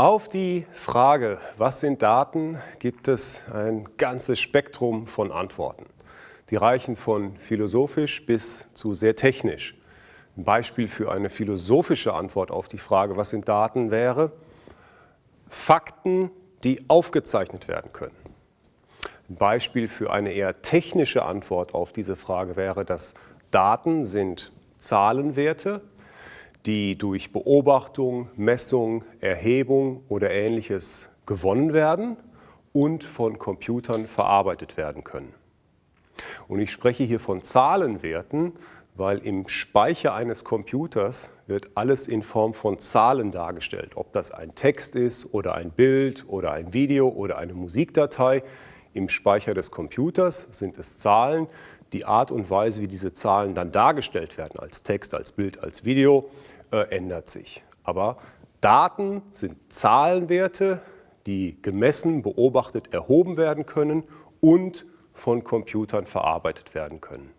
Auf die Frage, was sind Daten, gibt es ein ganzes Spektrum von Antworten. Die reichen von philosophisch bis zu sehr technisch. Ein Beispiel für eine philosophische Antwort auf die Frage, was sind Daten, wäre Fakten, die aufgezeichnet werden können. Ein Beispiel für eine eher technische Antwort auf diese Frage wäre, dass Daten sind Zahlenwerte, die durch Beobachtung, Messung, Erhebung oder ähnliches gewonnen werden und von Computern verarbeitet werden können. Und ich spreche hier von Zahlenwerten, weil im Speicher eines Computers wird alles in Form von Zahlen dargestellt. Ob das ein Text ist oder ein Bild oder ein Video oder eine Musikdatei. Im Speicher des Computers sind es Zahlen. Die Art und Weise, wie diese Zahlen dann dargestellt werden, als Text, als Bild, als Video, äh, ändert sich. Aber Daten sind Zahlenwerte, die gemessen, beobachtet, erhoben werden können und von Computern verarbeitet werden können.